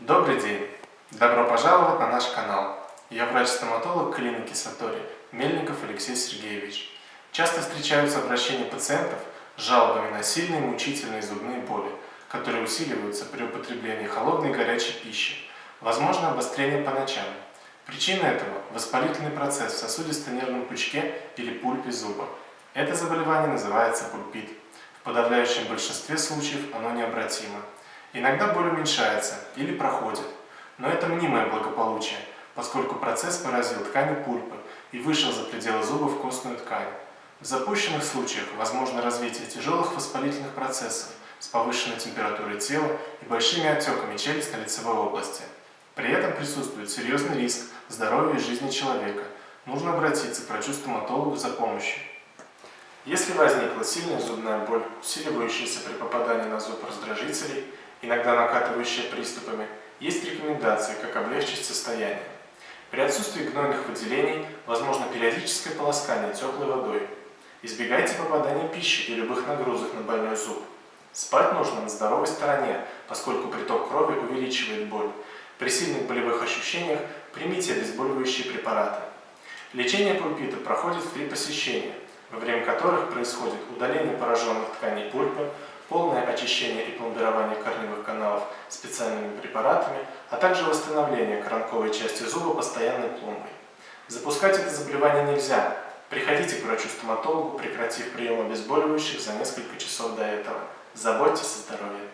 Добрый день! Добро пожаловать на наш канал. Я врач-стоматолог клиники Сатори, Мельников Алексей Сергеевич. Часто встречаются обращения пациентов с жалобами на сильные мучительные зубные боли, которые усиливаются при употреблении холодной и горячей пищи. Возможно обострение по ночам. Причина этого – воспалительный процесс в сосудисто-нервном пучке или пульпе зуба. Это заболевание называется пульпит. В подавляющем большинстве случаев оно необратимо. Иногда боль уменьшается или проходит, но это мнимое благополучие, поскольку процесс поразил ткани пульпы и вышел за пределы зуба в костную ткань. В запущенных случаях возможно развитие тяжелых воспалительных процессов с повышенной температурой тела и большими отеками челюстно-лицевой области. При этом присутствует серьезный риск здоровью и жизни человека. Нужно обратиться к врачу-стоматологу за помощью. Если возникла сильная зубная боль, усиливающаяся при попадании на зуб раздражителей, иногда накатывающая приступами, есть рекомендации, как облегчить состояние. При отсутствии гнойных выделений возможно периодическое полоскание теплой водой. Избегайте попадания пищи и любых нагрузок на больной зуб. Спать нужно на здоровой стороне, поскольку приток крови увеличивает боль. При сильных болевых ощущениях примите обезболивающие препараты. Лечение пульпита проходит в три посещения, во время которых происходит удаление пораженных тканей пульпы, полное очищение и пломбирование корневых каналов специальными препаратами, а также восстановление коронковой части зуба постоянной пломбой. Запускать это заболевание нельзя. Приходите к врачу-стоматологу, прекратив прием обезболивающих за несколько часов до этого. Заботьтесь о здоровье.